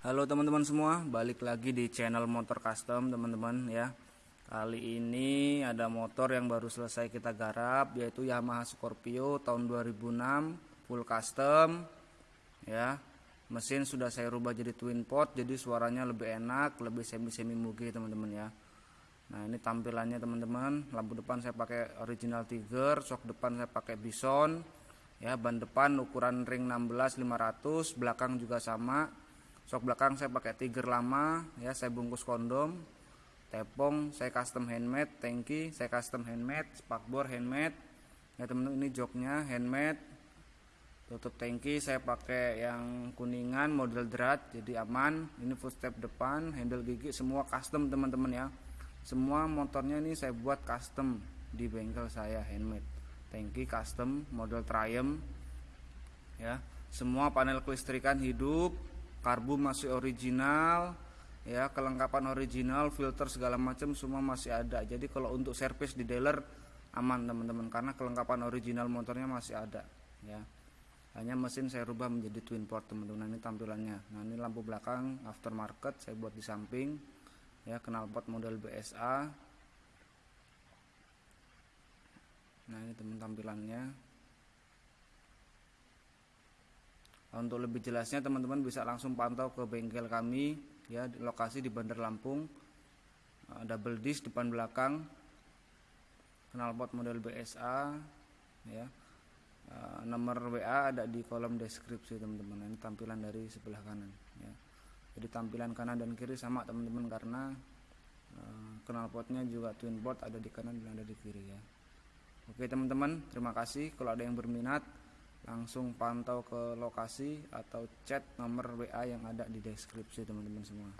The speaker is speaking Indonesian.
Halo teman-teman semua, balik lagi di channel motor custom teman-teman ya. Kali ini ada motor yang baru selesai kita garap yaitu Yamaha Scorpio tahun 2006 full custom ya. Mesin sudah saya rubah jadi twin pot jadi suaranya lebih enak, lebih semi-semi mugi teman-teman ya. Nah, ini tampilannya teman-teman. Lampu depan saya pakai original Tiger, sok depan saya pakai Bison. Ya, ban depan ukuran ring 16 500, belakang juga sama Sok belakang saya pakai tiger lama, ya saya bungkus kondom. Tepong saya custom handmade, tangki saya custom handmade, spakbor handmade. Ya teman-teman ini joknya handmade. Tutup tangki saya pakai yang kuningan model drat jadi aman. Ini footstep depan, handle gigi semua custom teman-teman ya. Semua motornya ini saya buat custom di bengkel saya handmade. Tangki custom model Triumph. Ya, semua panel kelistrikan hidup, karbu masih original ya kelengkapan original filter segala macam semua masih ada. Jadi kalau untuk servis di dealer aman teman-teman karena kelengkapan original motornya masih ada ya. Hanya mesin saya rubah menjadi twin port teman-teman ini tampilannya. Nah ini lampu belakang aftermarket saya buat di samping ya knalpot model BSA nah ini teman tampilannya Untuk lebih jelasnya teman-teman bisa langsung pantau ke bengkel kami ya lokasi di Bandar Lampung. Uh, double disc depan belakang. Knalpot model BSA ya. Uh, nomor WA ada di kolom deskripsi teman-teman. Ini tampilan dari sebelah kanan ya. Jadi tampilan kanan dan kiri sama teman-teman karena uh, knalpotnya juga twin port ada di kanan dan ada di kiri ya. Oke teman-teman, terima kasih. Kalau ada yang berminat langsung pantau ke lokasi atau chat nomor WA yang ada di deskripsi teman-teman semua.